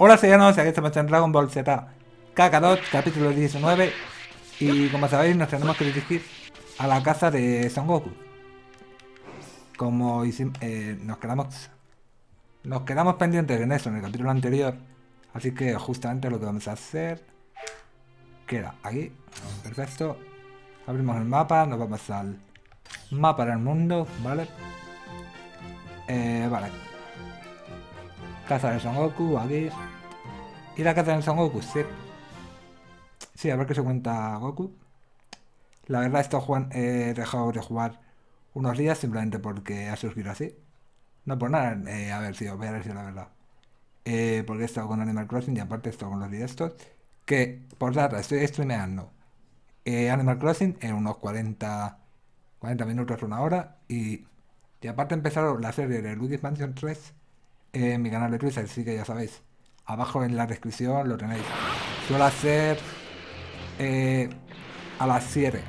Hola señores, aquí estamos en Dragon Ball Z. Kakarot, capítulo 19 Y como sabéis nos tenemos que dirigir a la casa de Son Goku. Como eh, nos quedamos Nos quedamos pendientes en eso en el capítulo anterior. Así que justamente lo que vamos a hacer Queda aquí, perfecto. Abrimos el mapa, nos vamos al mapa del mundo, ¿vale? Eh, vale Casa de Son Goku, aquí. ¿Y la casa de Son Goku? Sí. Sí, a ver qué se cuenta Goku. La verdad, esto Juan, he dejado de jugar unos días simplemente porque ha surgido así. No por nada, eh, a ver si os voy a decir la verdad. Eh, porque he estado con Animal Crossing y aparte he estado con los directos. Que, por data, estoy streameando eh, Animal Crossing en unos 40, 40 minutos, una hora. Y, y aparte empezaron la serie de Luigi's Mansion 3 en mi canal de Twitch, así que ya sabéis. Abajo en la descripción lo tenéis. Suelo hacer eh, a las 7.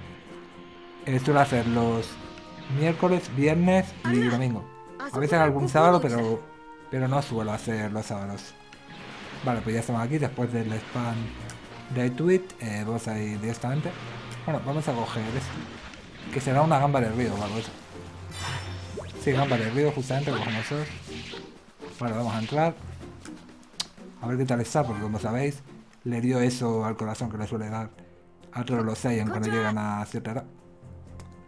Eh, suelo hacer los miércoles, viernes y domingo. A veces algún sábado, pero, pero no suelo hacer los sábados. Vale, pues ya estamos aquí después del spam de tweet. Eh, vamos a ir directamente. Bueno, vamos a coger esto. Que será una gamba de río o algo eso. Sí, gamba de río, justamente, cogemos eso. Vale, vamos a entrar. A ver qué tal está, porque como sabéis, le dio eso al corazón que le suele dar a todos los Saiyan cuando llegan a cierta edad.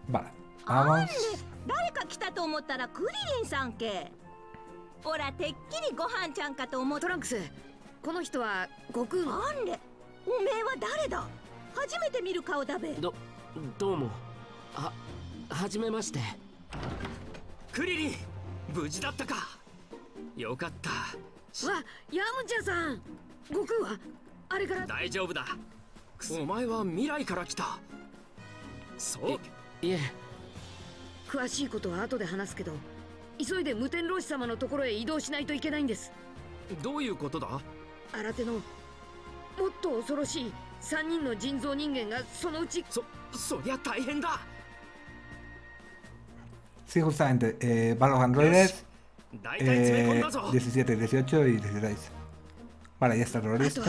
Vale, vamos. ほらてっきりご飯ちゃんかと思ったトランクスこの人は悟空なんでおめえは誰だ初めて見る顔だべどどうもははじめましてクリリン無事だったかよかった。わヤムチャさん。悟空は？あれから？大丈夫だ。お前は未来から来た。そう。いえ。詳しいことは後で話すけど急いで無天老師様のところへ移動しないといけないんです。どういうことだ？新手のもっと恐ろしい3人の人造人間がそのうち。そそりゃ大変だ。Sí, justamente, eh, van los androides Eh, 17, 18 y 16. Vale, ya está todo listo.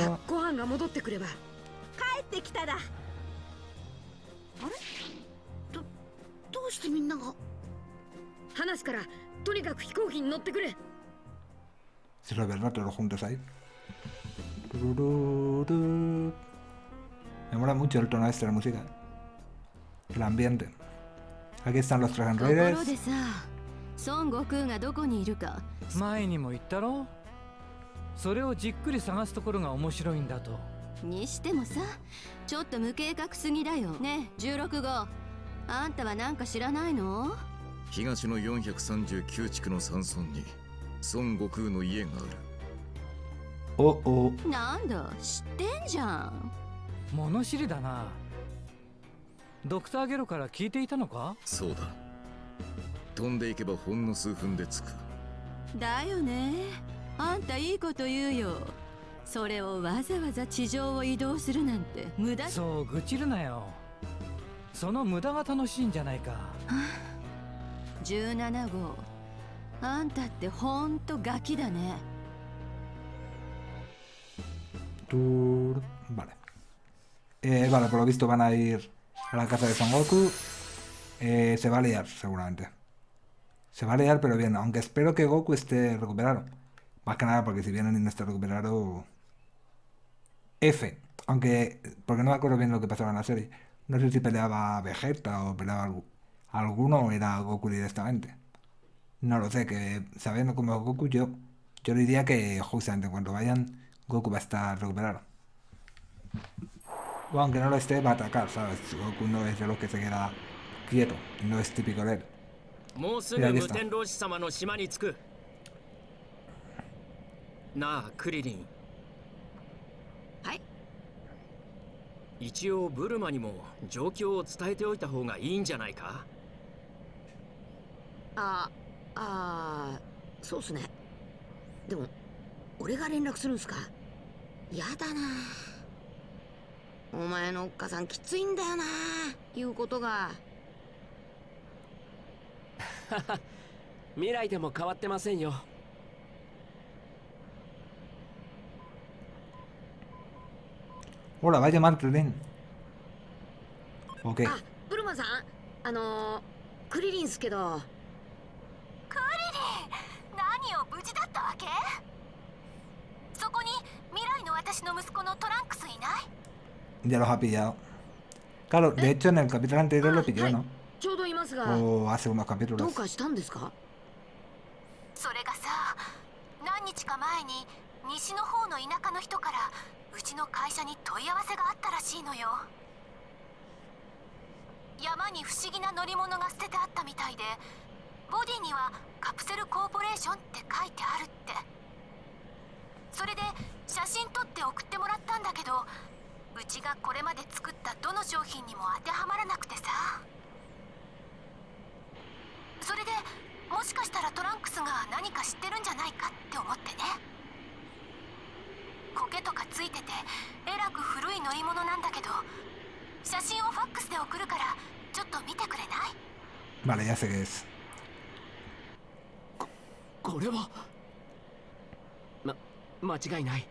Si lo todos juntos ahí. Me mola mucho el tono este de la música. El ambiente. Aquí están los Dragon Raiders. 孫悟空がどこにいるか。前にも言ったろ？それをじっくり探すところが面白いんだと。にしてもさちょっと無計画すぎだよね。16号。あんたは何か知らないの？東の439地区の山村に孫悟空の家がある。おおなんだ知ってんじゃん。物知りだな。ドクターゲロから聞いていたのか？そうだ飛んでいけばほんの数分で着く。だよね。あんたいいこと言うよ。それをわざわざ地上を移動するなんて無駄そう愚痴るなよ。その無駄が楽しいんじゃないか。17号。あんたってほんとガキだね。Vale. Eh, vale, por lo visto van a ir a la casa de Son Goku. Eh, se va a liar, seguramente. Se va a liar, pero bien. Aunque espero que Goku esté recuperado. Más que nada porque si vienen y no está recuperado... F. Aunque... Porque no me acuerdo bien lo que pasaba en la serie. No sé si peleaba Vegeta o peleaba alguno o era Goku directamente. No lo sé, que sabiendo cómo Goku, yo, yo diría que justamente cuando vayan, Goku va a estar recuperado. Aunque no lo esté, va a atacar, ¿sabes? Goku no es de los que se queda quieto, no es típico de él. もうすぐ無天老師様の島に着く。なあクリリン。はい。一応ブルマにも状況を伝えておいた方がいいんじゃないか？ああそうっすね。でも俺が連絡するんすか？やだな。お前のおっかさんきついんだよな言うことが未来でも変わってませんよ Hola, vaya mal, Krillin. Ok. あブルマさんあのー、クリリンっすけど何を無事だったわけそこに未来の私の息子のトランクスいない Ya los ha pillado. Claro, de hecho en el capítulo anterior lo pilló, ¿no? ちょうどいますが O hace unos ど.うかしたんですか？それがさ何日か前に西の方の田舎の人からうちの会社に問い合わせがあったらしいのよ。山に不思議な乗り物が捨ててあったみたいでボディにはカプセルコーポレーションって書いてあるって。それで写真撮って送ってもらったんだけどうちがこれまで作ったどの商品にも当てはまらなくてさそれでもしかしたらトランクスが何か知ってるんじゃないかって思ってね。苔とかついててえらく古い乗り物なんだけど写真をファックスで送るからちょっと見てくれない？Vale, ya sé qué es. これは？ま間違いない。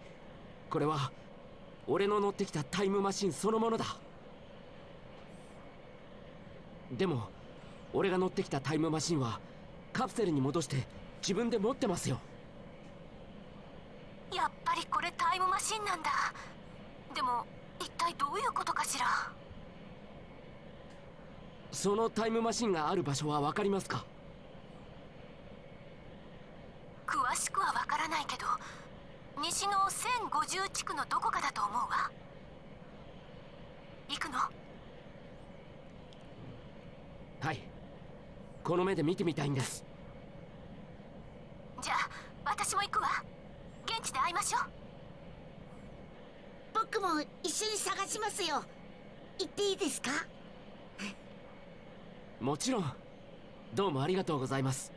これは俺の乗ってきたタイムマシンそのものだ。でも俺が乗ってきたタイムマシンはカプセルに戻して自分で持ってますよ。やっぱりこれタイムマシンなんだ。でも一体どういうことかしら？そのタイムマシンがある場所は分かりますか？詳しくはわからないけど西の1050地区のどこかだと思うわ。行くの？はいこの目で見てみたいんです。じゃあ私も行くわ。現地で会いましょう。僕も一緒に探しますよ。行っていいですか？もちろん。どうもありがとうございます。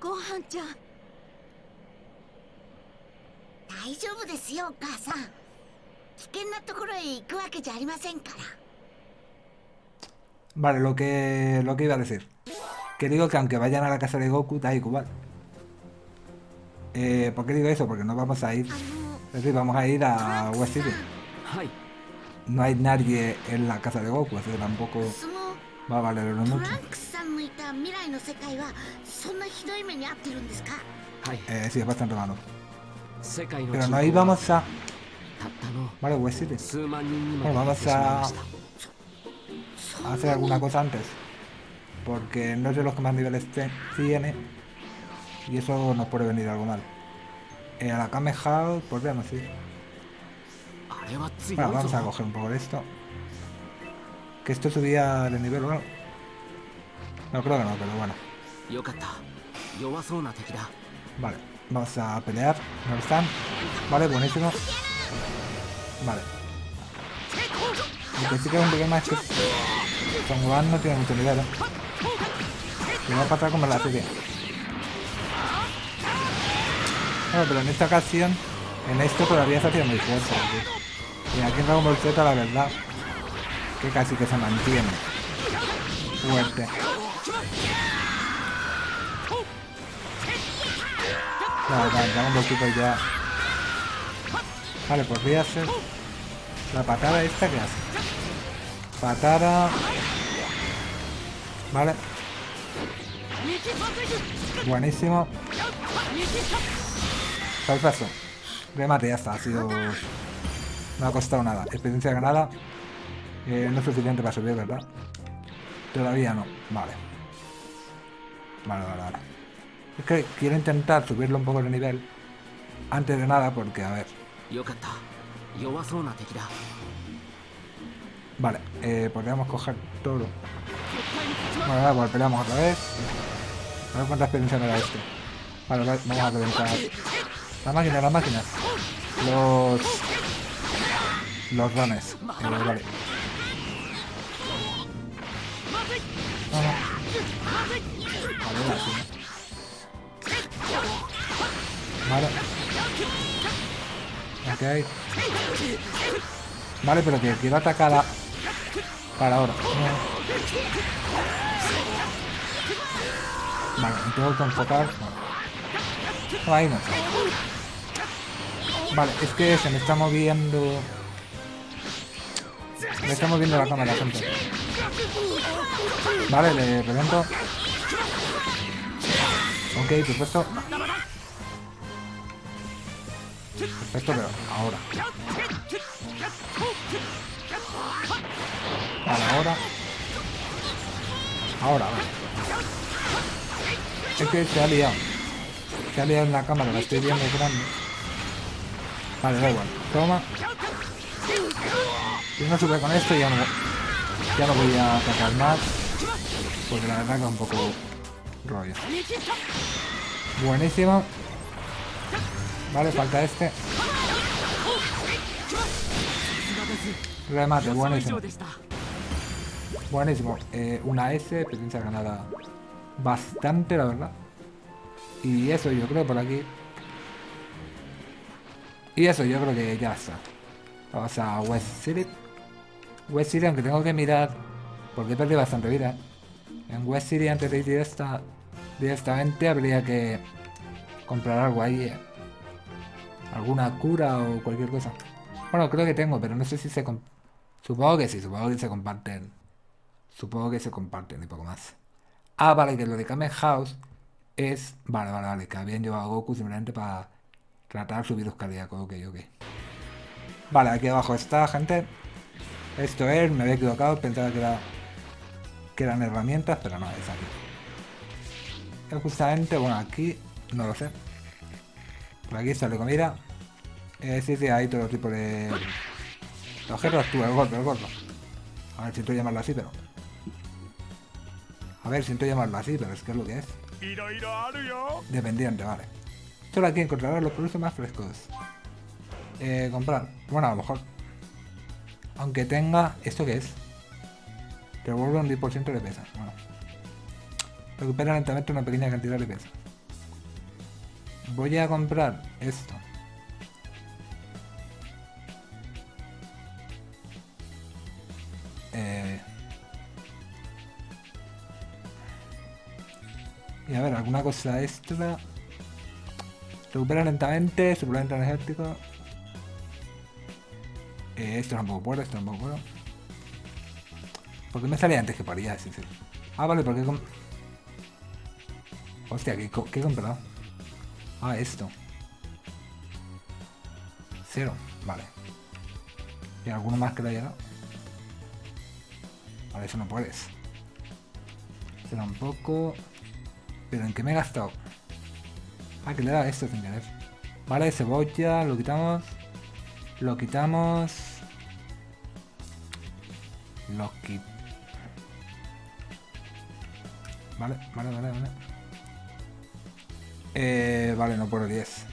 ごはんちゃん。大丈夫ですよお母さん。危険なところへ行くわけじゃありませんから Vale, lo que, lo que iba a decir. Que digo que aunque vayan a la casa de Goku, da igual. Eh, ¿Por qué digo eso? Porque no vamos a ir... Es decir, vamos a ir a West City. No hay nadie en la casa de Goku, así que tampoco va a valer mucho. Eh, sí, es bastante malo. Pero no íbamos a... Vale, West City. Bueno, vamos a hacer alguna cosa antes. Porque no es los que más niveles tiene. Y eso nos puede venir algo mal. Eh, a la Kame House podríamos ir. Bueno, vamos a coger un poco de esto. Que esto subía de nivel o algo. No creo que no, pero bueno. Vale, vamos a pelear. ¿No están? Vale, buenísimo. Vale. Un problema es son Gohan no tiene mucho nivel, ¿eh? Y va a pasar como en la serie. Bueno, pero en esta ocasión, en esto todavía se hacía muy fuerte. Y aquí en Dragon Ball Z, la verdad, que casi que se mantiene fuerte. Vale, vale, Dragon Ball Super ya. Vale, podría ser la patada esta que hace. Patada. Vale. Buenísimo. Perfecto. Remate, ya está. Ha sido... No ha costado nada. Experiencia ganada. Eh, no es suficiente para subir, ¿verdad? Todavía no. Vale. Vale, vale, vale. Es que quiero intentar subirlo un poco de nivel. Antes de nada, porque, a ver. Vale, eh, podríamos coger todo. Bueno, igual, peleamos otra vez. A ver cuánta experiencia me da este. Vale, va- vamos a reventar. La máquina, las máquinas. Los. Los dones. Eh, vale. No, no. Vale, ahora ¿no? Vale. Ok. Vale, pero que quiero atacar a... Para ahora. Vale, me tengo que enfocar. Vale. Ahí no. Vale, es que se me está moviendo... Me está moviendo la cámara, gente. Vale, le revento. Ok, perfecto. Perfecto, pero ahora. Ahora. Ahora. Es que se ha liado. Se ha liado en la cámara, la estoy viendo grande. Vale, da igual. Toma. Si no sube con esto ya no, ya no voy a atacar más. Porque la verdad que es un poco rollo. Buenísimo. Vale, falta este. Remate, buenísimo. Buenísimo. Eh, una S, experiencia ganada bastante, la verdad. Y eso yo creo por aquí. Y eso yo creo que ya está. Vamos a West City. West City, aunque tengo que mirar, porque he perdido bastante vida. En West City, antes de ir esta, directamente, habría que comprar algo ahí. eh. Alguna cura o cualquier cosa. Bueno, creo que tengo, pero no sé si se... comp- Supongo que sí, supongo que se comparten. Supongo que se comparten y poco más. Ah, vale, que lo de Kamen House es... Vale, vale, vale, que habían llevado a Goku simplemente para tratar su virus cardíaco. Ok, ok. Vale, aquí abajo está, gente. Esto es, me había equivocado, pensaba que era que eran herramientas, pero no, es aquí. Es justamente, bueno, aquí, no lo sé. Por aquí sale comida. Eh, sí, sí, hay todo tipo de... Objetos tú, el gordo, el gordo. A ver, siento llamarlo así, pero... A ver, siento llamarlo así, pero es que es lo que es. Dependiente, vale. Solo aquí encontrarás los productos más frescos. Eh, comprar. Bueno, a lo mejor. Aunque tenga... ¿Esto qué es? Te devuelve un 10% de pesas. Bueno. Recupera lentamente una pequeña cantidad de pesas. Voy a comprar esto. Eh... Y a ver, alguna cosa extra. Recupera lentamente, suplemento energético. Eh, esto tampoco puedo, esto tampoco puedo. ¿Por qué me salía antes que paría? Sí, sí. Ah, vale, porque com... Hostia, ¿qué, qué he comprado? Ah, esto. Cero, vale. ¿Y alguno más que le haya dado? Vale, eso no puedes. Este tampoco. ¿Pero en qué me he gastado? Ah, que le da esto sin querer. Vale, cebolla, lo quitamos. Lo quitamos. Lo quitamos. Vale, vale, vale, vale. Eh, vale, no por 10.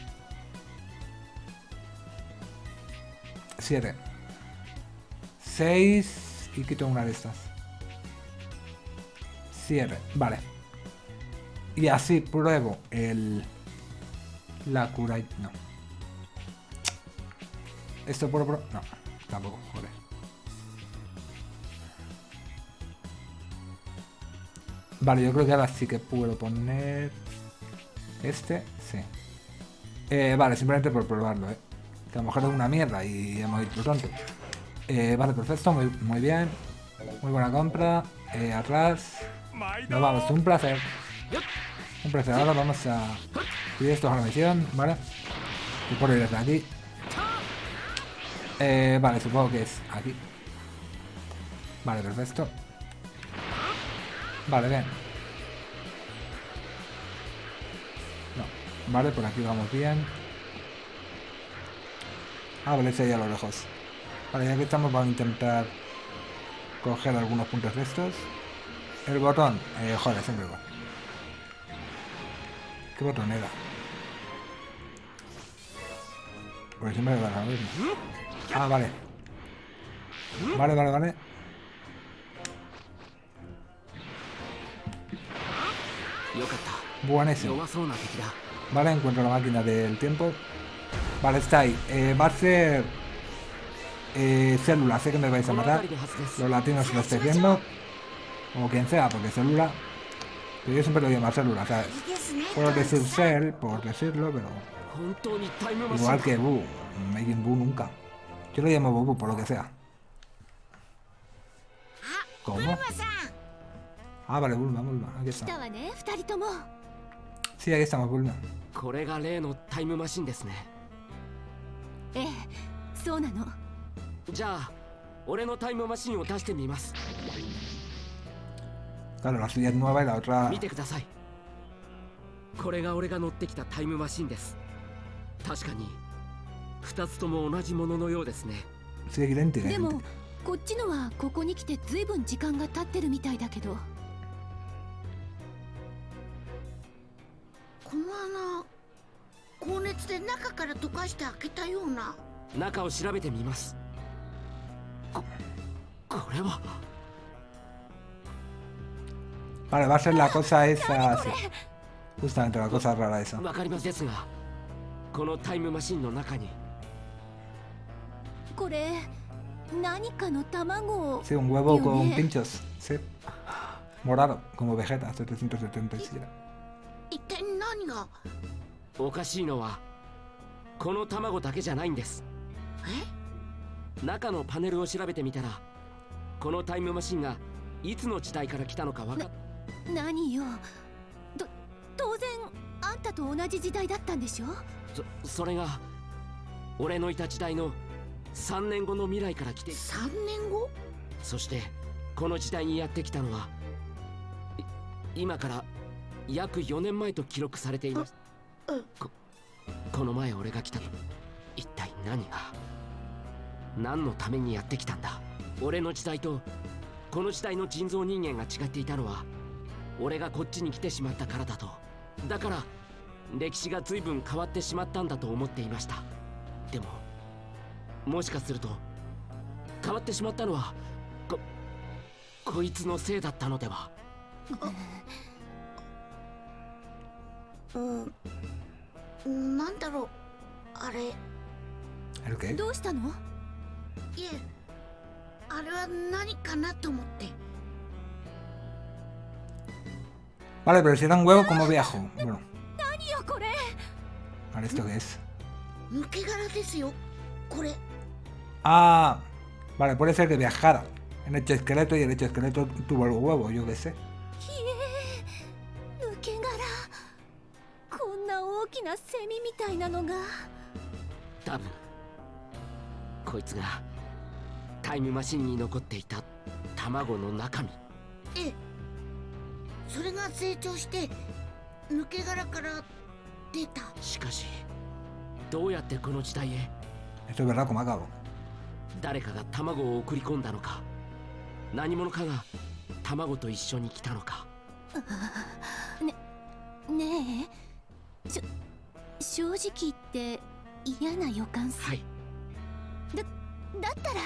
7. 6 y quito una de estas. 7, vale. Y así pruebo el... La cura... No. ¿Esto probar? No, tampoco, joder. Vale, yo creo que ahora sí que puedo poner... Este, sí. Eh, vale, simplemente por probarlo, ¿eh? Que a lo mejor es una mierda y hemos ido pronto. Eh, vale, perfecto, muy, muy bien. Muy buena compra. Eh, atrás. Nos vamos, un placer. Un placer. Ahora vamos a subir esto a la misión, ¿vale? Y por ir desde aquí. Eh, vale, supongo que es aquí. Vale, perfecto. Vale, bien. No. Vale, por aquí vamos bien. Ah, vale, ese ahí a lo lejos. Vale, ya que estamos vamos a intentar coger algunos puntos de estos. El botón, eh, joder, siempre igual. ¿Qué botón era? Pues siempre lo. Ah, vale. Vale, vale, vale. Buenísimo. Vale, encuentro la máquina del tiempo. Vale, está ahí. Eh, va a ser... Eh, célula, sé que me vais a matar. Los latinos lo estáis viendo O quien sea, porque célula... Pero yo siempre lo llamo célula, ¿sabes? Puedo decir cell, por decirlo, pero... 本当にタイムマシン Igual que Bu. Majin Buu nunca. Yo lo llamo Bobu por lo que sea. あ ¿Cómo? ブルマさん Ah, vale, Bulma, Bulma. Aquí 来 está. たわね二人とも Sí, aquí estamos, Bulma. これが例のタイムマシンですねええそうなのじゃあ俺のタイムマシンを出してみます Claro, la suya es nueva y la otra... 見てくださいこれが俺が乗ってきたタイムマシンです。確かに2つとも同じもののようですね.でも.こっちのはここに来てずいぶん時間が経ってるみたいだけど。この穴高熱で中から溶かして開けたような。中を調べてみます。ここれは Vale, va a ser la cosa esa... sí. Justamente la cosa rara esa. わかりますですがこのタイムマシンの中にこれ何かの卵を Sí, un huevo con pinchos. Sí. Morado, como Vegeta, 777. 一体何がおかしいのはこの卵だけじゃないんですえ中のパネルを調べてみたらこのタイムマシンがいつの時代から来たのかわかっ何よ。と当然あんたと同じ時代だったんでしょ？そそれが俺のいた時代の3年後の未来から来て。3年後？そしてこの時代にやってきたのはい今から約4年前と記録されています。うん。ここの前俺が来た一体何が何のためにやってきたんだ。俺の時代とこの時代の人造人間が違っていたのは俺がこっちに来てしまったからだと。だから歴史が随分変わってしまったんだと思っていました。でももしかすると変わってしまったのはここいつのせいだったのでは。うん。なんだろう。あれ.どうしたの？えあれは何かなと思って Vale, pero si dan huevo, ¿cómo viajo? Bueno. ¿Ahora esto qué es? Ah, vale, puede ser que viajara. En hecho esqueleto y el hecho esqueleto tuvo algo huevo, yo qué sé. それが成長して抜け殻から出た。しかしどうやってこの時代へ？誰かが卵を送り込んだのか。何者かが卵と一緒に来たのか。ねえ。しょ正直言って嫌な予感すはい。だったら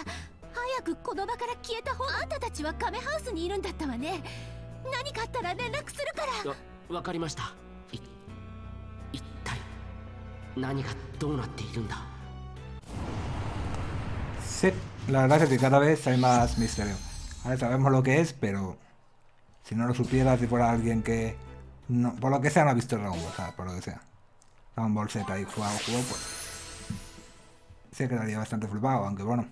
早くこの場から消えた方あんたたちはカメハウスにいるんだったわね 何かあったら連絡するからわわかりましたい一体何がどうなっているんだ Sí, la verdad es que cada vez hay más misterio. Ahora sabemos lo que es, pero si no lo supiera, si fuera alguien que no, por lo que sea no ha visto Dragon Ball, ¿sabes? Por lo que sea. Dragon Ball Z y jugado, jugó, pues se quedaría bastante flipado, aunque bueno,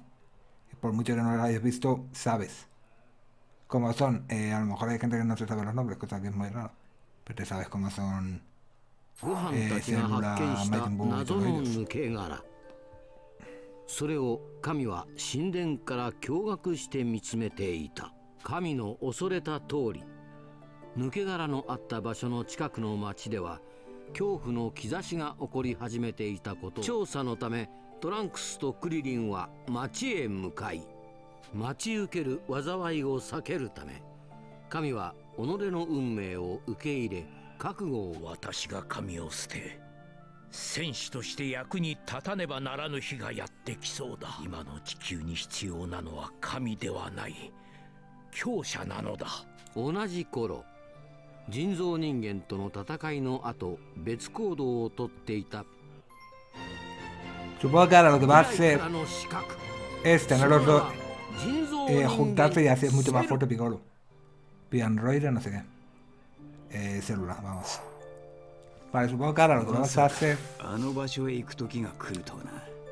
por mucho que no lo hayas visto, sabes Cómo son. Eh, a lo mejor hay gente que no se sabe los nombres, cosa que es muy raro, pero te sabes cómo son ご飯たちが発見した謎の抜け殻それを神は神殿から驚愕して見つめていた神の恐れた通り抜け殻のあった場所の近くの町では恐怖の兆しが起こり始めていたこと調査のためトランクスとクリリンは町へ向かい待ち受ける災いを避けるため神は己の運命を受け入れ覚悟を私が神を捨て戦士として役に立たねばならぬ日がやってきそうだ。今の地球に必要なのは神ではない。強者なのだ。同じ頃人造人間との戦いの後別行動をとっていた。Supongo que ahora lo que va a hacer からの資格 es tener los dos eh, juntarte y hacer mucho más fuerte Piccolo. Pianroira, no sé qué. Eh, célula, vamos. Vale, supongo que ahora lo que vas a hacer...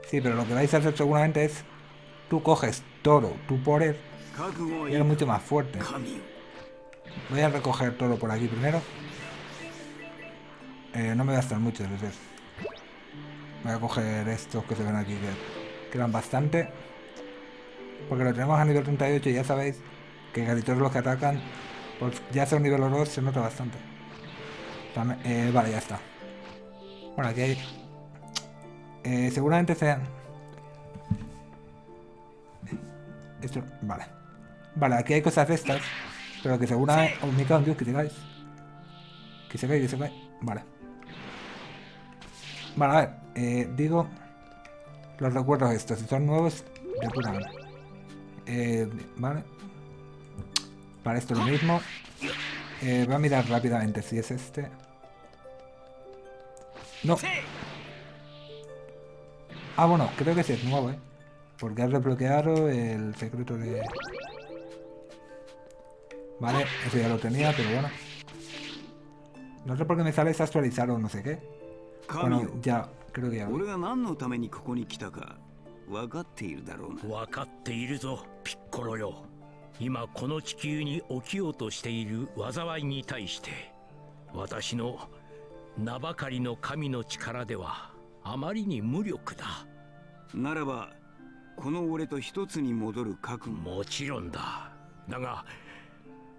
Sí, pero lo que vais a hacer seguramente es... Tú coges toro, tu poder, y eres mucho más fuerte. Voy a recoger toro por aquí primero. Eh, no me gastan muchos veces. Voy a coger estos que se ven aquí, que quedan bastante. Porque lo tenemos a nivel 38 y ya sabéis que casi todos los que atacan, pues ya sea un nivel 2 se nota bastante. Eh, vale, ya está. Bueno, aquí hay... Eh, seguramente sean... Esto... Vale. Vale, aquí hay cosas de estas. Pero que seguramente... Oh, me Dios, que cae. Que se cae, que se cae. Vale. Vale, a ver. Eh, digo... Los recuerdos estos. Si son nuevos, de puta madre. Eh, vale. Para esto lo mismo. Eh, voy a mirar rápidamente si es este. No. Ah, bueno, creo que sí es nuevo, ¿eh? Porque has desbloqueado el secreto de... Vale, eso ya lo tenía, pero bueno. No sé por qué me sale actualizar o no sé qué. Bueno, ya, creo que ya. 俺分かっているだろうな。分かっているぞ、ピッコロよ。今この地球に起きようとしている災いに対して私の名ばかりの神の力ではあまりに無力だ。ならばこの俺と一つに戻る覚悟。もちろんだ。だが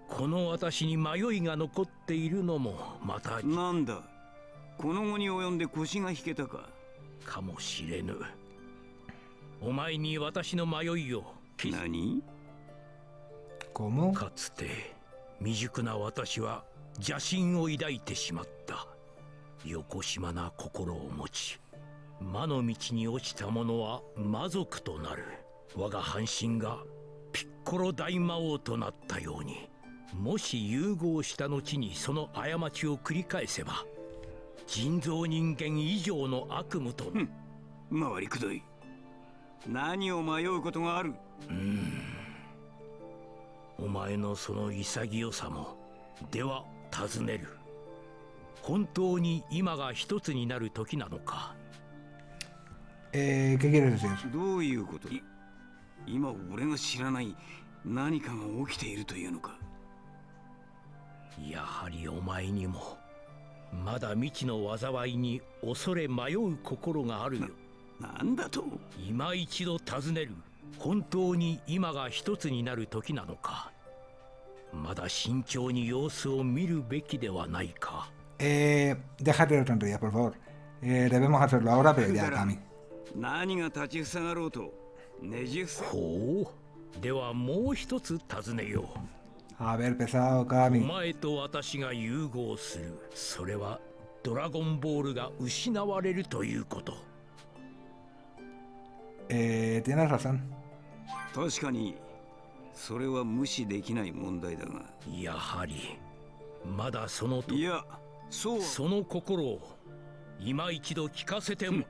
この私に迷いが残っているのもまたなんだ？この後に及んで腰が引けたか。かもしれぬお前に私の迷いを何？かつて未熟な私は邪心を抱いてしまった。よこしまな心を持ち魔の道に落ちた者は魔族となる。我が半身がピッコロ大魔王となったようにもし融合した後にその過ちを繰り返せば人造人間以上の悪夢と回りくどい何を迷うことがある？うん。お前のその潔さもでは尋ねる。本当に今が一つになる時なのか。えー、¿qué quieres decir? どういうこと今俺が知らない何かが起きているというのか。やはりお前にもまだ未知の災いに恐れ迷う心があるよなんだと？今一度尋ねる。本当に今が一つになる時なのか。まだ慎重に様子を見るべきではないか。Eh, déjate de tonterías, por favor. Eh, debemos hacerlo ahora, pero ya, Kami. 何が立ちふさがろうと？ねじ伏せほう。ではもう一つ尋ねよう。A ver, pesado, Kami お前と私が融合する。それはドラゴンボールが失われるということ Eh, tienes razón 確かにそれは無視できない問題だが。やはりまだそのいやそう。その心を今一度聞かせても、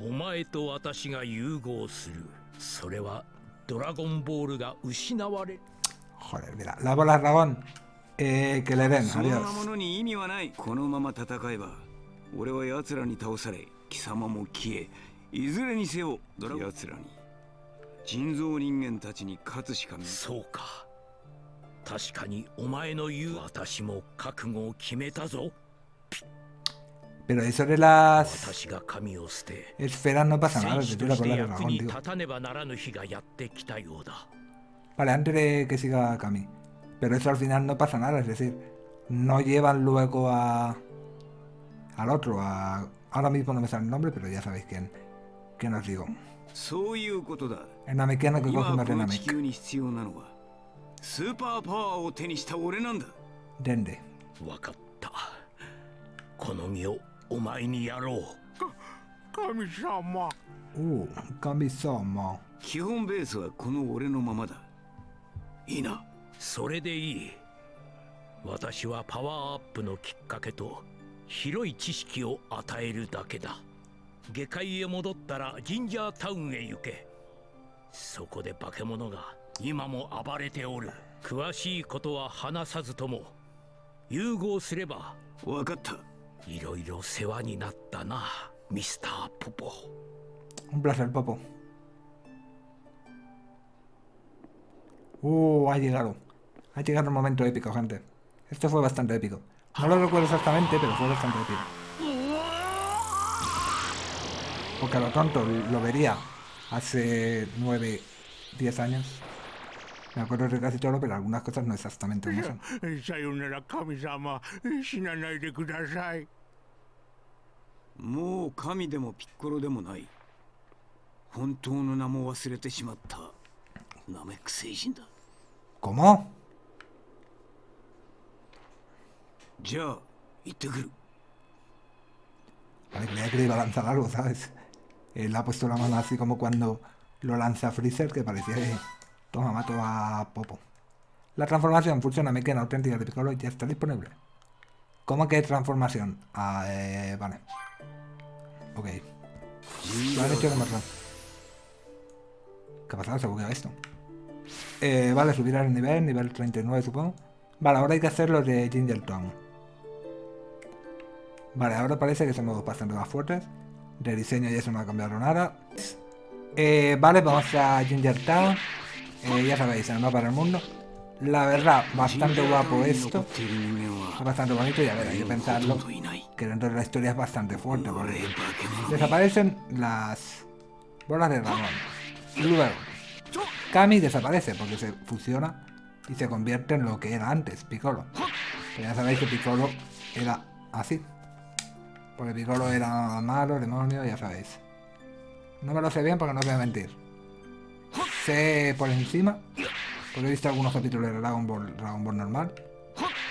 お前と私が融合する。それはドラゴンボールが失われ Joder, mira, la bola dragón. Eh, que le den, そんなものに意味はない。このまま戦えば俺は奴らに倒され貴様も消えいずれにせよ奴らに人造人間たちに勝つしかないそうか確かにお前の言う私も覚悟を決めたぞ Pero eso de las 私が神を捨て esferas no pasa nada, se tira por la dragón, に tío. 立たねばならぬ日がやってきたようだ Vale, antes de que siga Kami. Pero eso al final no pasa nada, es decir, no llevan luego a. al otro, a. Ahora mismo no me sale el nombre, pero ya sabéis quién. quién os digo. そういうことだ El Namekiano que 今 coge こ más de の地 Namek. 球に必要なのはスーパーパワーを手にした俺なんだ Dende. わかったこの身をお前にやろう神様 Uh, Kami-sama. 基本ベースはこの俺のままだいいなそれでいい私はパワーアップのきっかけと広い知識を与えるだけだ 下界へ戻ったらジンジャータウンへ行けそこで化け物が今も暴れておる詳しいことは話さずとも融合すれば分かったいろいろ世話になったなミスターポポ Un placer, Popo. Uh, ha llegado. Ha llegado un momento épico, gente. Esto fue bastante épico. No lo recuerdo exactamente, pero fue bastante épico. porque a lo tonto lo vería hace 9, 10 años. Me acuerdo de casi todo, pero algunas cosas no exactamente como son. ¿Cómo? A ver, creía que le iba a lanzar algo, ¿sabes? Él ha puesto la mano así como cuando lo lanza Freezer, que parecía que... Toma, mato a Popo. La transformación funciona mecánica auténtica de Piccolo ya está disponible. ¿Cómo que transformación? Ah, eh, vale. Ok. Lo han hecho de más ¿Qué ha pasado? Se ha bugueado esto. Eh, vale, subir al nivel, nivel 39 supongo. Vale, ahora hay que hacer lo de Ginger Town. Vale, ahora parece que somos bastante más fuertes. De diseño ya eso no ha cambiado nada. Eh, vale, vamos a Ginger Town. Eh, ya sabéis, el mapa del mundo. La verdad, bastante guapo esto. Es bastante bonito y a ver, hay que pensarlo. Que dentro de la historia es bastante fuerte. Porque desaparecen las bolas de dragón. Y luego, Kami desaparece porque se fusiona y se convierte en lo que era antes, Piccolo. ya sabéis que Piccolo era así. Porque Piccolo era malo, demonio, ya sabéis. No me lo sé bien porque no voy a mentir. Sé por encima, porque he visto algunos capítulos de Dragon Ball, Dragon Ball normal.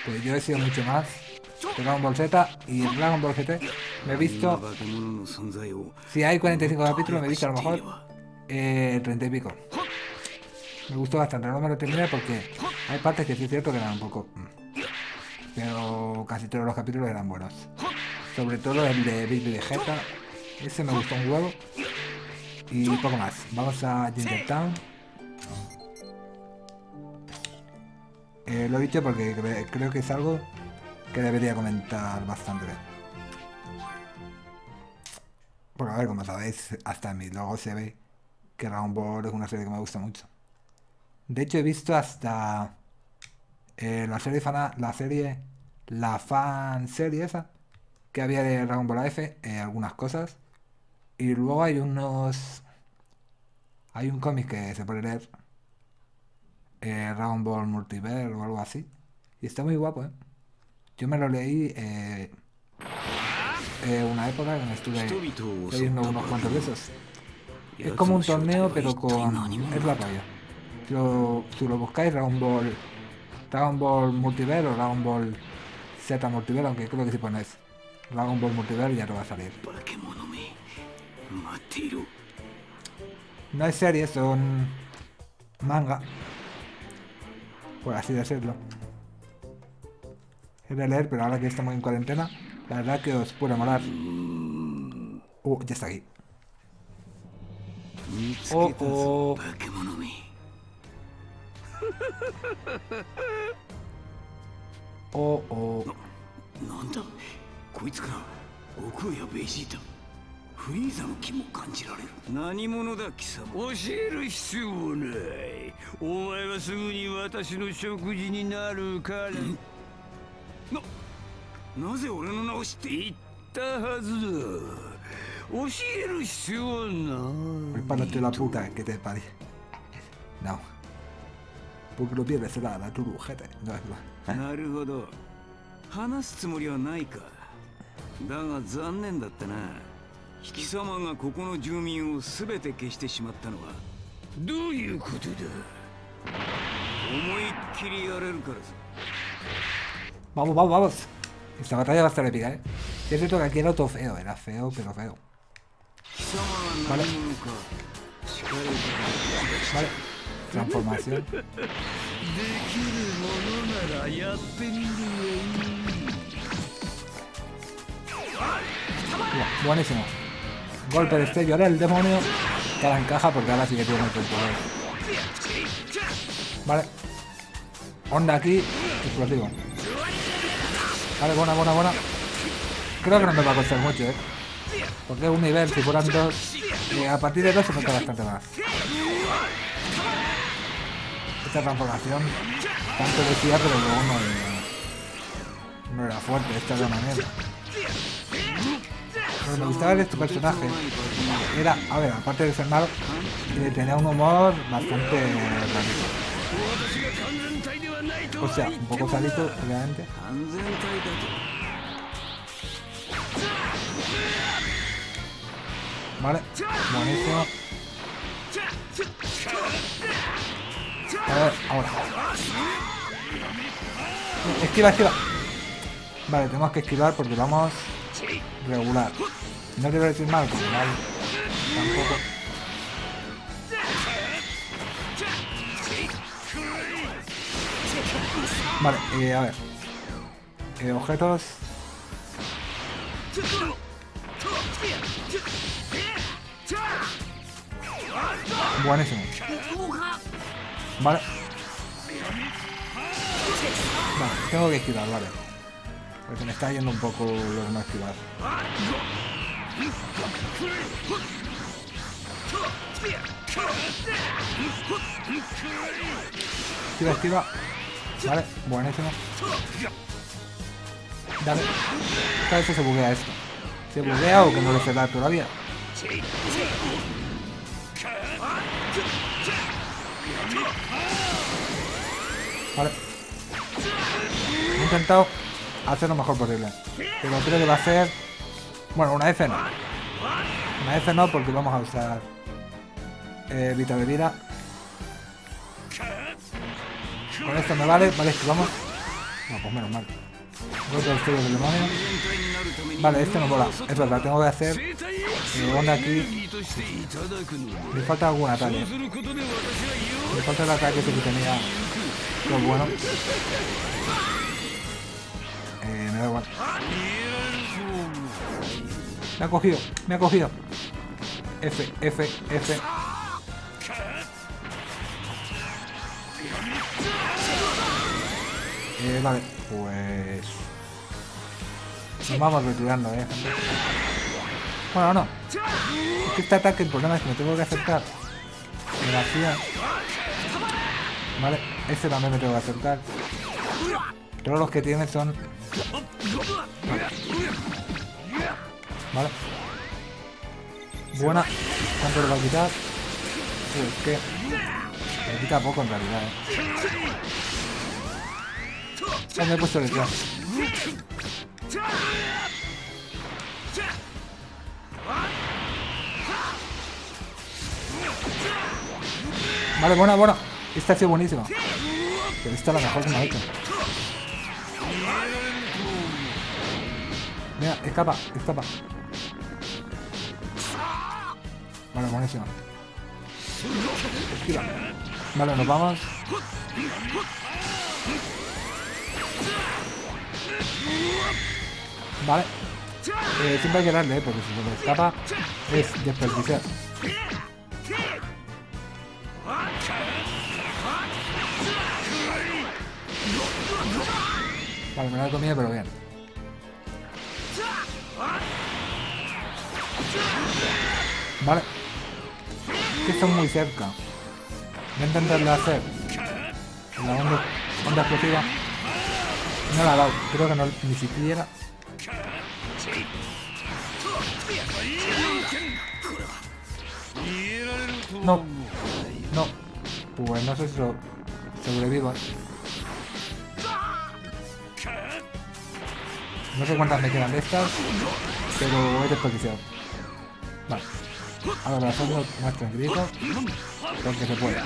Pero yo he sido mucho más de Dragon Ball Z y Dragon Ball GT. Me he visto... Si hay 45 capítulos, me he visto a lo mejor eh, 30 y pico. Me gustó bastante, no me lo terminé porque hay partes que sí es cierto que eran un poco... Mm. Pero casi todos los capítulos eran buenos. Sobre todo el de Baby Vegeta. Ese me gustó un huevo. Y poco más. Vamos a Ginger Town. Eh, lo he dicho porque creo que es algo que debería comentar bastante. Porque a ver, como sabéis, hasta en mi logo se ve que Dragon Ball es una serie que me gusta mucho. De hecho he visto hasta eh, la serie fan, la serie, la fan serie esa que había de Dragon Ball F, eh, algunas cosas. Y luego hay unos... Hay un cómic que se puede leer. Eh, Dragon Ball Multiverse o algo así. Y está muy guapo, ¿eh? Yo me lo leí eh, una época en estuve leyendo unos cuantos de esos. Es como un torneo, pero con... Es la raya. Si lo, si lo buscáis, Dragon Ball... Dragon Ball Multiverse o Dragon Ball Z Multiverse, aunque creo que si pones Dragon Ball Multiverse ya te va a salir. No es serie, son manga. Por así decirlo. Es de leer, pero ahora que estamos en cuarentena, la verdad que os puede molar. Uh, ya está aquí. Oh, oh. Oh, oh. こいつから悟空やベジータフリーザの気も感じられる。何者だ貴様。教える必要ない。お前はすぐに私の食事になるから。ななぜ俺の名を知って言ったはずだ。教える必要はない。Prepárate la puta que te pare. No. Porque lo pierdes será la tu ojete. No es verdad. なるほど。話すつもりはないかだが残念だったな貴様がここの住民を全て消してしまったのはどういうことだ思いっきりやれるからさ Vamos, vamos, vamos. Esta batalla va a estar épica, ¿eh? Es cierto que aquí era todo feo, era feo, pero feo. Vale. Vale. Transformación. Buenísimo. Golpe de estello ahora el demonio. Que ahora encaja porque ahora sí que tiene el poder. Vale. Onda aquí. Explosivo. Vale, buena, buena, buena. Creo que no me va a costar mucho, ¿eh? Porque es un nivel, si fueran dos... Eh, a partir de 2 se falta bastante más. Esta transformación tanto decía, pero luego no, no era fuerte, esta de la manera. De este personaje era, a ver, aparte de ser malo, eh, tenía un humor bastante rarito. O sea, un poco salito, obviamente. Vale, buenísimo. A ver, ahora. Esquiva, esquiva. Vale, tenemos que esquivar porque vamos regular. No quiero decir mal, porque mal tampoco. Vale, eh, a ver. Eh, objetos. Buenísimo. Vale. Vale, tengo que esquivar, vale. Porque me está yendo un poco lo de no esquivar. Esquiva, esquiva. Vale, buenísimo. Dale. Cada vez se buguea esto. ¿Se buguea o que no le se da todavía? Vale. He intentado hacer lo mejor posible. Pero creo que va a ser... Bueno, una F no. Una F no porque vamos a usar... Eh, Vita de vida. Con esto me vale, vale, esquivamos. No, pues menos mal. Otro estudio del demonio. Vale, este no mola. Es verdad, tengo que hacer eh, onda aquí. Me falta algún ataque. Me falta el ataque que tenía. Pero bueno. Me ha cogido, me ha cogido. F, F, F. Eh, vale, pues... Nos vamos retirando, eh, gente. Bueno, no. Es que este ataque, el problema es que me tengo que acercar. Gracias. Vale, este también me tengo que acercar. Todos los que tiene son... Vale. Buena. ¿Cuánto le va es que... Me quita poco en realidad, eh. Me he puesto el Vale, buena, buena. Esta ha sido buenísima. Pero esta es la mejor que me ha hecho. Mira, escapa, escapa. Vale, buenísima. Esquiva. Vale, nos vamos. Vale. Eh, siempre hay que darle, ¿eh? porque si se me escapa es desperdiciar. Vale, me lo he comido, pero bien. Vale. Que están muy cerca. Voy a intentarlo hacer. La onda, onda explosiva. No la ha dado. Creo que no, ni siquiera. No. No. Pues no sé si lo sobrevivo. No sé cuántas me quedan de estas, pero he desperdiciado. Vale. Ahora hacemos más tranquilito, porque se puede.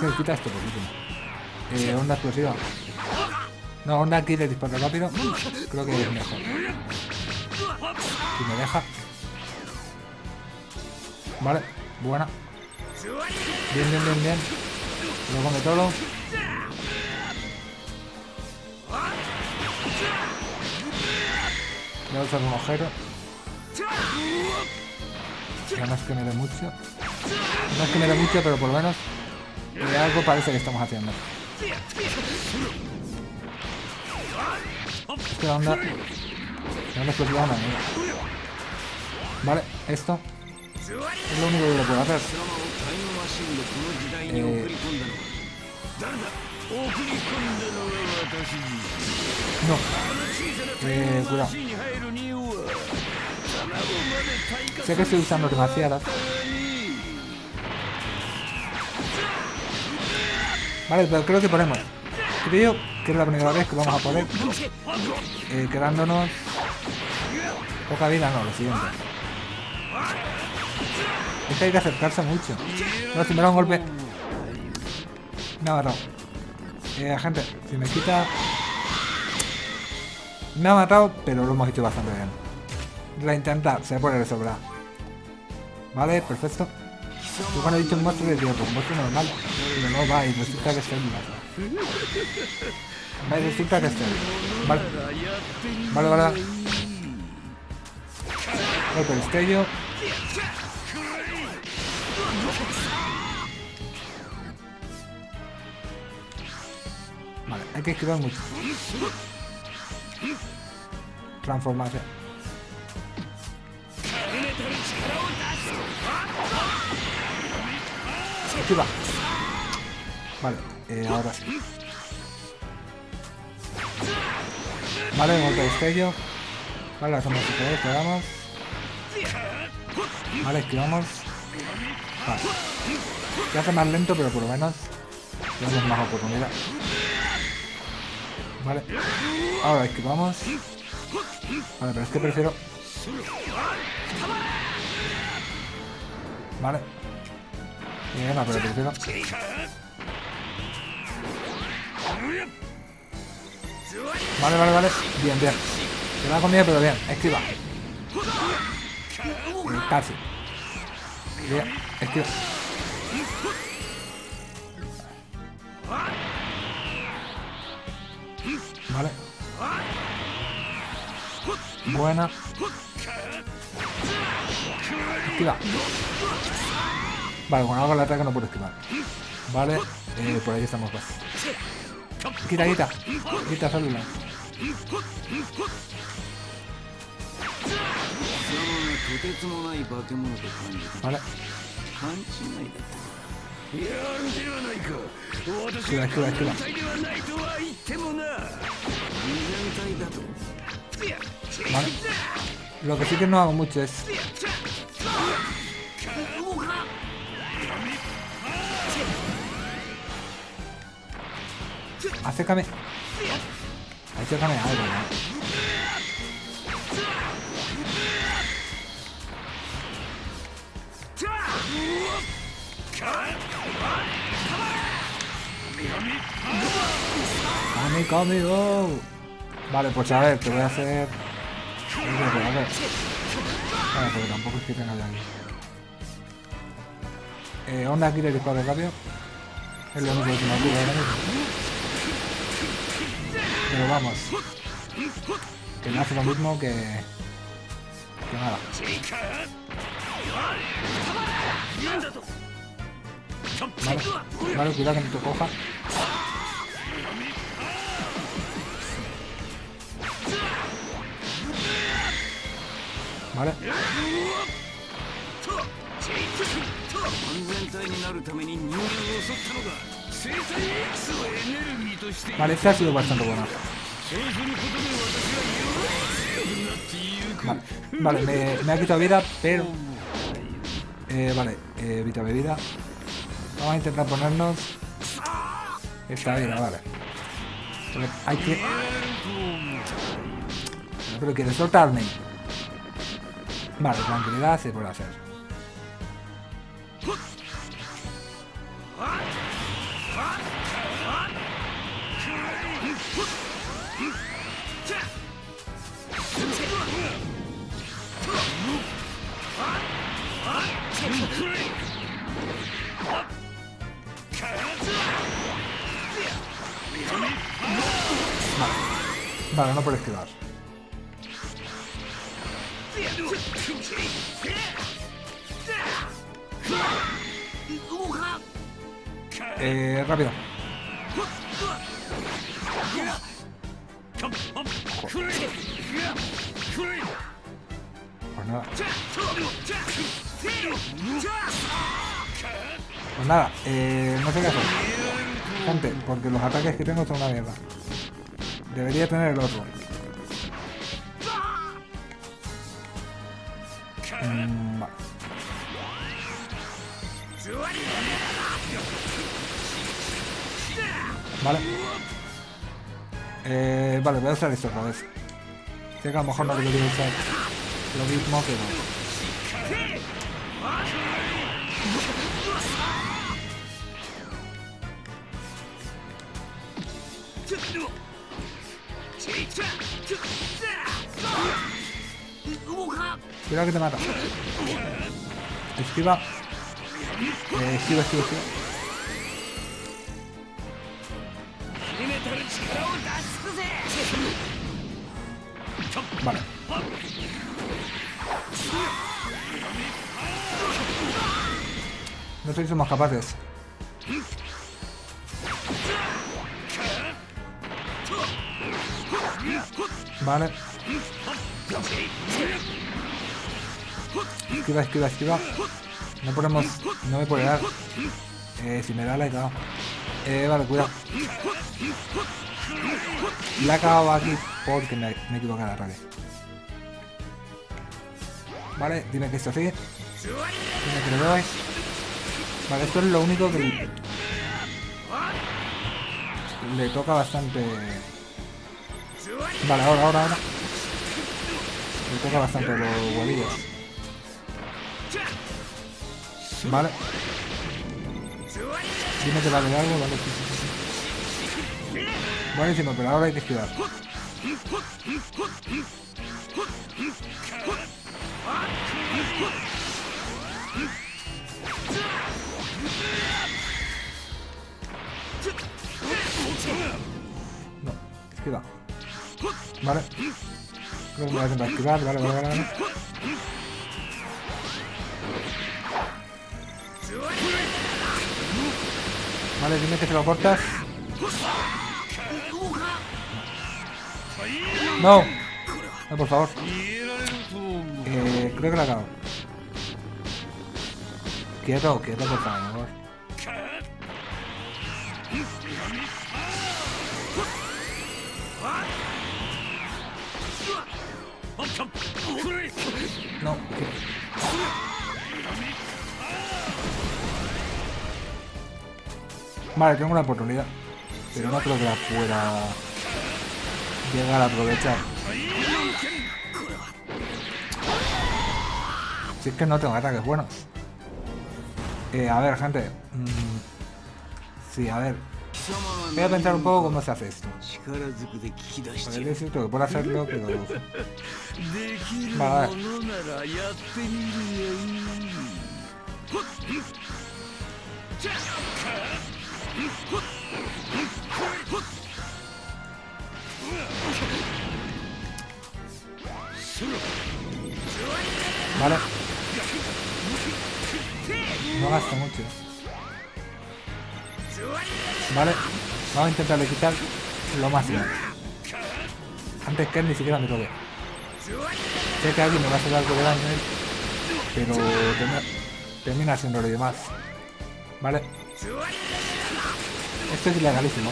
¿Qué quita esto por último? Eh, onda explosiva. No, onda aquí de disparo rápido. Creo que es mejor. Si me deja. Vale, buena. Bien, bien, bien, bien. Lo come todo. Voy a usar un ojero. Ya no es que me dé mucho. No es que me dé mucho, pero por lo menos algo parece que estamos haciendo. Esta onda No una mierda. Vale, esto es lo único que le puedo hacer. Eh, no. Eh, cuidado. Sé que estoy usando demasiadas. Vale, pero creo que ponemos. Creo que es la primera vez que vamos a poder eh, quedándonos poca vida, no, lo siguiente. Es que hay que acercarse mucho. No, si me da un golpe. Me ha matado. Eh, gente, si me quita... Me ha matado, pero lo hemos hecho bastante bien. La intenta, se puede resolver. Vale, perfecto. Yo cuando he dicho un monstruo le digo, pues un monstruo normal. Pero no va y resulta que es célula. Va y resulta que es célula. Vale. Vale, vale. Golpe el estello. Vale, hay que esquivar mucho. Transformación. Esquiva. Vale, eh, ahora sí. Vale, golpe de estello. Vale, hacemos el pegamos. Vale, esquivamos. Vale. Se hace más lento, pero por lo menos tenemos más oportunidad. Vale. Ahora esquivamos. Vale, pero es que prefiero... Vale. Bien, pero prefiero... Vale, vale, vale. Bien, bien. Se la ha comido, pero bien. Esquiva. Casi. Bien, esquiva. Vale. Buena. Esquiva. Vale, con algo la ataque no puedo esquivar. Vale, eh, por ahí estamos pues. Quita, quita. Quita célula. とてつもない化け物と感じたあれ？勘違いだったやるではないか私は完全体ではないとは言ってもな完全体だと Vale. Lo que sí que no hago mucho es... Acércame. Acércame algo, ¿no? ¡Come, come, go! Vale, pues a ver, te voy a hacer... A ver. Vale, porque tampoco es que tenga aquí. Eh, onda aquí de disparo rápido. Es lo único que me ocurre. Pero vamos. Que no hace lo mismo que... Que nada. Vale, vale, cuidado que no te coja. Vale. Vale, este ha sido bastante bueno. Vale, me ha quitado vida, pero eh, vale, eh, evita bebida. Vamos a intentar ponernos... Esta vida, vale. Hay que... Pero quiere soltarme. Vale, tranquilidad se puede hacer. Vale, no puede esquivar. Eh, rápido. nada. Pues nada, eh, no sé qué hacer. Gente, porque los ataques que tengo son una mierda. Debería tener el otro. Mm, vale. Vale. Eh, voy a usar esto otra vez. Que a lo mejor no debería usar lo mismo, pero... Cuidado que te mata. Esquiva. Eh, esquiva, esquiva, esquiva. Vale. No sé si somos capaces. Vale. Esquiva, esquiva, esquiva. No podemos... No me puede dar. Eh, si me da la he cagado. Eh, vale, cuidado. La he cagado aquí porque me, he equivocado radio. Vale, dime que esto sigue. Dime que lo doy. Vale, esto es lo único que le, le toca bastante... Vale, ahora, ahora, ahora. Le toca bastante los huevillos. Vale. Dime que vale algo, vale. sí, sí, sí. Buenísimo, pero ahora hay que esquivar. No, esquiva. Vale. Creo que me voy a intentar esquivar, vale, vale, vale. vale. Vale, dime que se lo cortas. No. No, por favor. Eh, creo que la acabo. Quieto, quieto, por favor. No. Vale, tengo una oportunidad. Pero no creo que la pueda llegar a aprovechar. Si es que no tengo ataques buenos. Eh, a ver, gente. Mm, sí, a ver. Voy a pensar un poco cómo se hace esto. Porque es cierto que puedo hacerlo, pero... Vale, a ver. Vale. No gasta mucho. Vale. Vamos a intentarle quitar lo grande. Antes que él ni siquiera me toque. Sé que alguien me va a hacer algo de daño pero termina, termina siendo lo demás. Vale. Esto es ilegalísimo.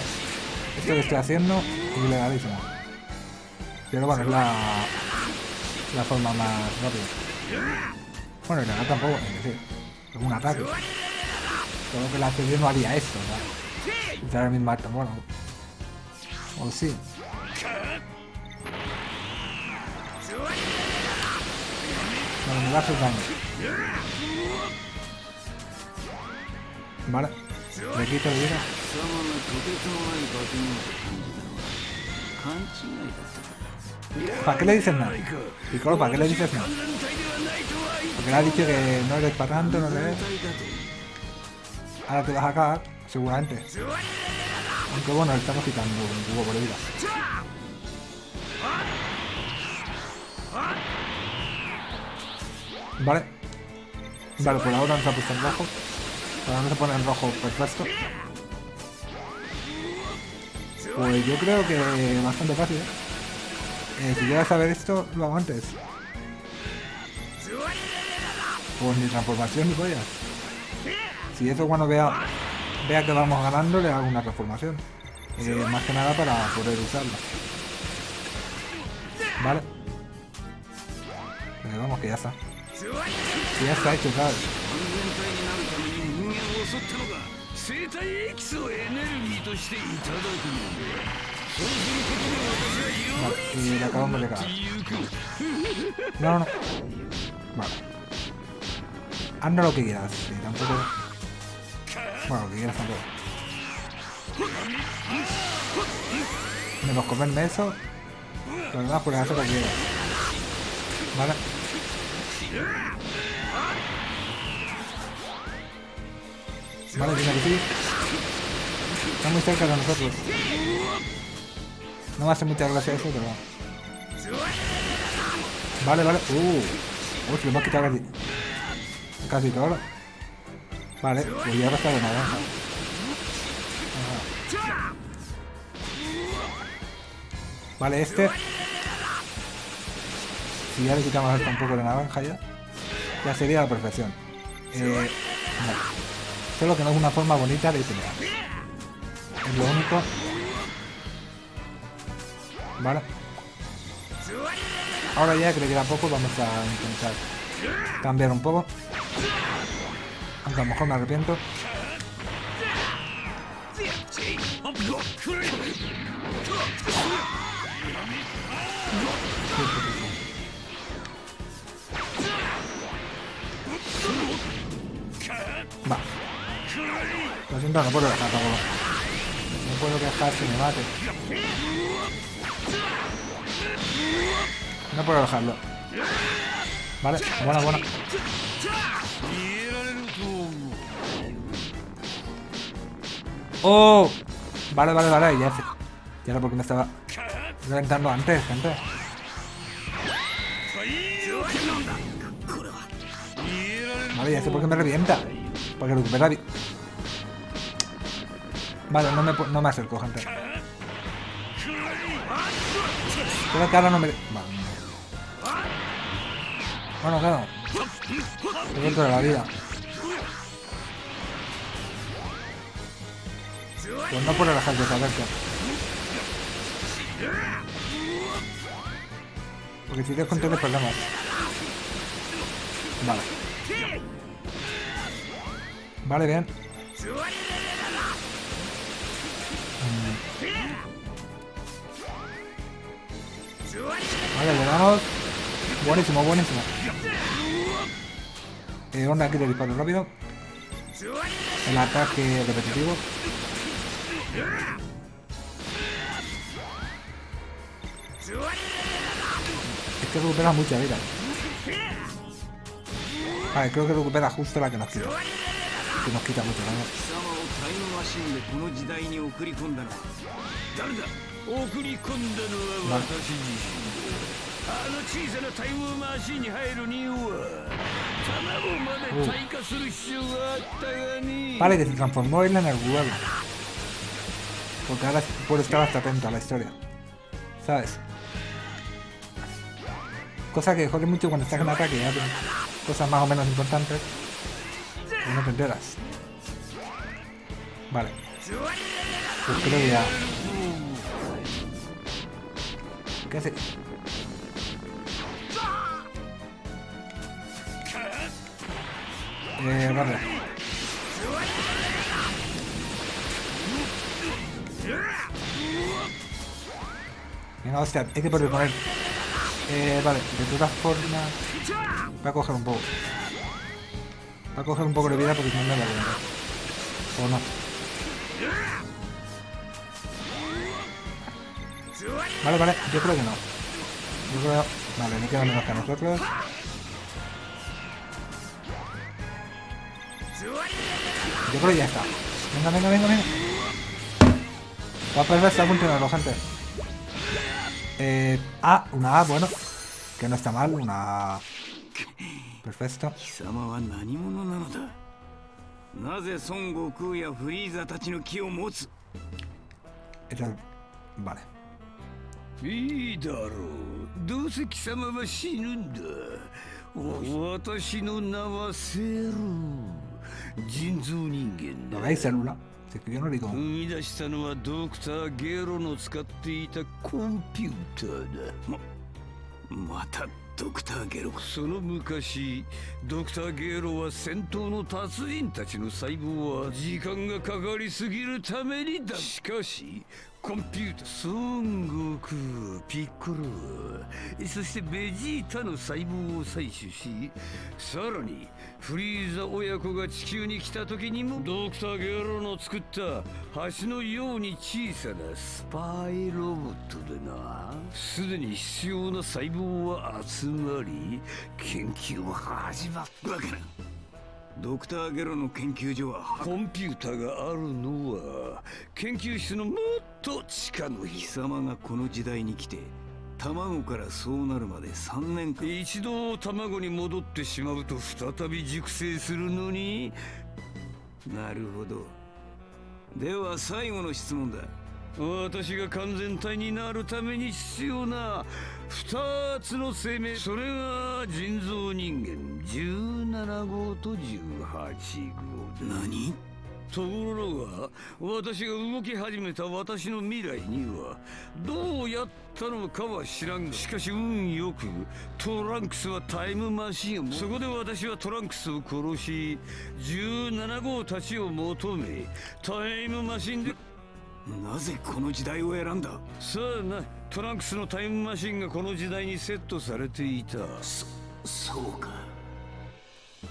Esto que estoy haciendo es ilegalísimo. Pero bueno, es la, la forma más rápida. Bueno, ilegal tampoco, es decir, es un ataque. Solo que la serie no haría esto. Usar el mismo arte, bueno. O sí. Bueno, me va a daño. Vale. Le quito el vida. ¿Para qué le dices nada? Piccolo, ¿para qué le dices nada? Porque le has dicho que no eres para tanto, no eres... Ahora te vas a cagar, seguramente. Aunque bueno, le estamos quitando un poco de vida. Vale. Vale, por ahora nos ha puesto en rojo. Ahora no se pone en rojo perfecto. Pues yo creo que bastante fácil, ¿eh? Eh, si quieres saber esto, lo hago antes. Pues ni transformación ni pollas. Si eso cuando vea, vea que vamos ganando, le hago una transformación. Eh, más que nada para poder usarla. Vale. Pero vamos que ya está. Que ya está hecho, ¿sabes? 生体エキスをエネルギーとしていただくのでそうすることで私はより強くなってゆく No, no. Vale. Anda lo que quieras, sí, tampoco. Bueno, lo que quieras tampoco. Menos comerme eso. Lo demás, pues hacer lo que quieras. Vale. Vale, tiene que sí. Está muy cerca de nosotros. No me hace mucha gracia eso, pero... Vale, vale. Uh. Uy, le hemos quitado casi... Casi todo. Vale, pues ya está de naranja. Vale, este... Si ya le quitamos un poco de naranja ya, ya sería la perfección. Eh, Solo que no es una forma bonita de pelear. Es lo único. Vale. Ahora ya que le queda poco, vamos a intentar cambiar un poco. Aunque a lo mejor me arrepiento. Va. Lo siento, no puedo dejar. No puedo dejar que me mate. No puedo dejarlo. Vale, bueno, bueno. ¡Oh! Vale, vale, vale, ya sé. Ya sé por qué me estaba reventando antes, gente. Vale, ya sé por qué me revienta. Porque recupera... Vale, no me, no me acerco, gente. Creo que ahora no me... Vale. Bueno, claro. He de la vida. Pues no puedo dejar de saberse. Porque si te con problemas. Vale. Vale, bien. Vale, le damos. Buenísimo, buenísimo. Eh, onda aquí de disparo rápido. El ataque repetitivo. Es que recupera mucha vida. Vale, creo que recupera justo la que nos quita. Que nos quita mucho daño. この時代に送り込んだのは誰だ送り込んだのは私自身あの小さなタイムマシンに入るには卵まで退化する必要があったがね Vale, que se transformó él en el huevo. Porque ahora puedo estar hasta atento a la historia. ¿Sabes? Cosa que jode mucho cuando estás en ataque, ya cosas más o menos importantes. No te enteras. Vale. Pues creo que ya... ¿Qué hace? Eh, vale. Venga, hostia, hay que poder poner. Eh, vale, de todas formas... Voy a coger un poco. Voy a coger un poco de vida porque si no me la voy a O no. Vale, vale, yo creo que no. Yo creo... Vale, me queda menos que a nosotros. Yo creo que ya está. Venga, venga, venga, venga. Va a perder esta funcionando, gente. Eh, ah, una A, bueno. Que no está mal, una A. Perfecto. なぜ孫悟空やフリーザたちの木を持つ？Vale. いいだろうどうせ貴様は死ぬんだ私の名はセル人造人間だ es que yo no digo. 生み出したのはドクター・ゲロの使っていたコンピューターだままたドクター・ゲロ。その昔ドクター・ゲロは戦闘の達人たちの細胞は時間がかかりすぎるためにだ。しかしコンピュータ孫悟空ピッコロそしてベジータの細胞を採取しさらにフリーザ親子が地球に来た時にもドクター・ゲロの作った橋のように小さなスパイロボットでな。すでに必要な細胞は集まり研究は始まったわけなドクター・ゲロの研究所はコンピューターがあるのは研究室のもっと地下の貴様がこの時代に来て卵からそうなるまで3年間。一度卵に戻ってしまうと再び熟成するのに。なるほど。では最後の質問だ。私が完全体になるために必要な2つの生命。それが人造人間。17号と18号。何？ところが私が動き始めた私の未来にはどうやったのかは知らんがしかし運よくトランクスはタイムマシンをそこで私はトランクスを殺し17号たちを求めタイムマシンでなぜこの時代を選んだ？さあなトランクスのタイムマシンがこの時代にセットされていた。そそうか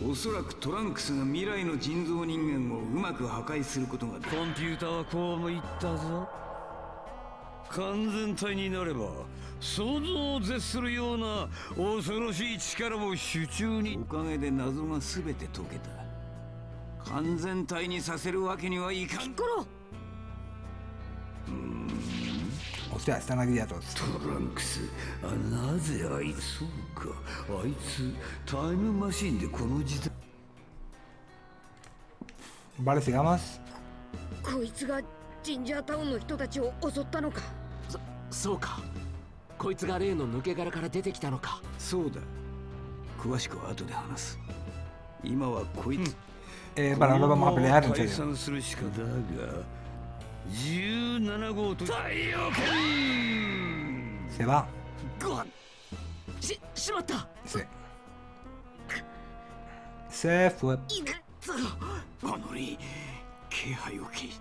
おそらくトランクスが未来の人造人間をうまく破壊することがコンピューターはこうも言ったぞ。完全体になれば想像を絶するような恐ろしい力を手中に。おかげで謎が全て解けた。完全体にさせるわけにはいかん Hostia, están aquí ya todos. トランクスあなぜあいつそうか。あいつタイムマシンでこの時代。Vale, sigamos. こいつがジンジャータウンの人たちを襲ったのか。そそうか。こいつが例の抜け殻から出てきたのか。そうだ。詳しくは後で話す。今はこいつ、Eh, vale, ahora vamos a pelear en 解 serio. 散するしかだが17号と太陽圏.ごわししまった Sí. Se fue. あのり気配を聞い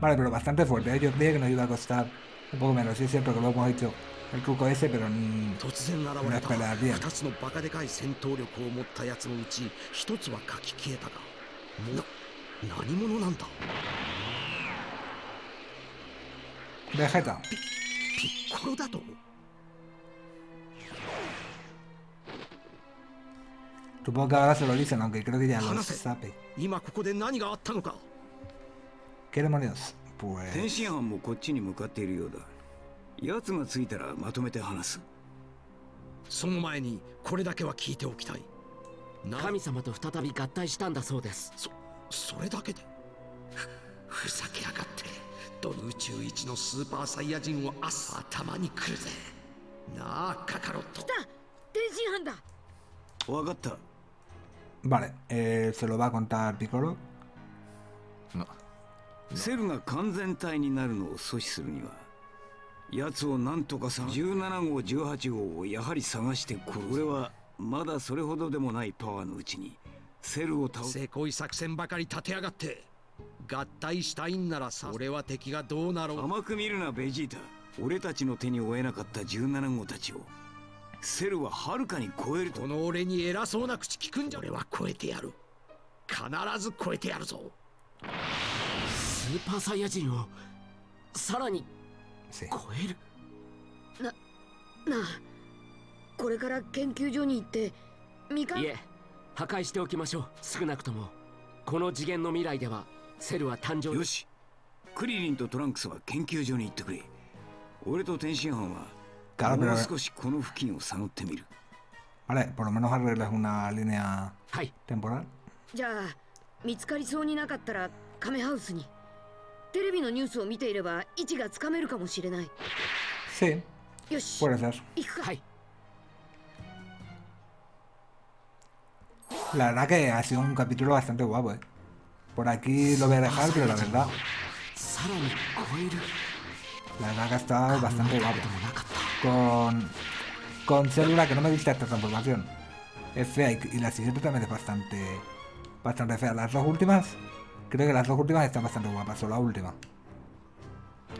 Vale, pero bastante fuerte. ¿eh? Yo creía que nos iba a costar un poco menos. Sí es cierto que lo hemos hecho el truco ese, pero mm, 突然現 no れ es た pelear bien. 2つのバカでかい戦闘力を持ったやつのうち1つは書き消えたがな何者なんだ？Vegeta. ピッコロだと？Supongo que ahora se lo dicen, aunque creo que ya lo Hanase. sabe. 今ここで何があったのか？¿Qué demonios? 天.津飯もこっちに向かっているようだ奴が着いたらまとめて話すその前にこれだけは聞いておきたいな神様と再び合体したんだそうですそそれだけで。ふふざけやがって。どの宇宙一のスーパーサイヤ人を明日頭に来るぜ。なあカカロット。来た。天津飯だ。分かった。Vale, eh, se lo va a contar Piccolo. セルが完全体になるのを阻止するには奴を何とかさ17号18号をやはり探して殺す。俺はまだそれほどでもないパワーのうちにセルを倒す。せこい作戦ばかり立てやがって。合体したいんならさ俺は敵がどうなろう。甘く見るなベジータ。俺たちの手に負えなかった17号たちを。セルははるかに超えると。この俺に偉そうな口聞くんじゃ。俺は超えてやる。必ず超えてやるぞ。スーパーサイヤ人をさらに.超える。なあ。これから研究所に行ってみかん。いえ破壊しておきましょう。少なくともこの次元の未来ではセルは誕生よし。クリリンとトランクスは研究所に行ってくれ。俺と天津飯はもう.少しこの付近を探ってみる。Vale, por lo menos arreglas una línea はい。temporal？じゃあ見つかりそうになかったらカメハウスに。テレ La verdad que ha sido un capítulo bastante guapo, ¿eh? Por aquí lo voy a dejar, pero la verdad... La verdad que ha estado bastante guapo. Con... Con célula que no me gusta esta transformación. Es fea y la siguiente también es bastante... Bastante fea. Las dos últimas... Creo que las dos últimas están bastante guapas, solo la última.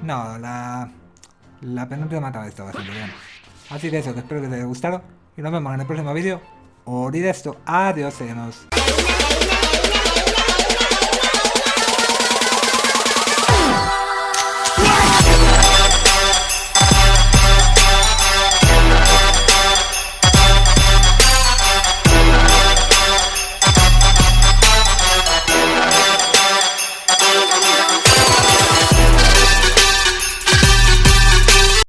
No, la... La penúltima mataba estaba bastante bien. Así que eso, que espero que te haya gustado. Y nos vemos en el próximo vídeo. Olvida esto. Adiós, seguimos.